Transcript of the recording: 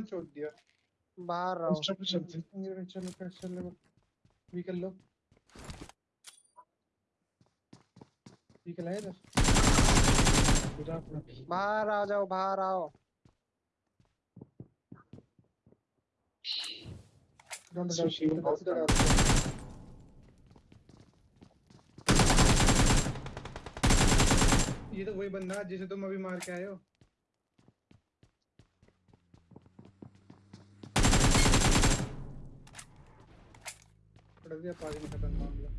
छोड़ दिया। बाहर रहो। चलो लो। इधर? आ जाओ बाहर आओ। डोंट ये तो वही बंदा जिसे तुम अभी मार के आए हो। पड़ दिया पाजी में खत्म मामला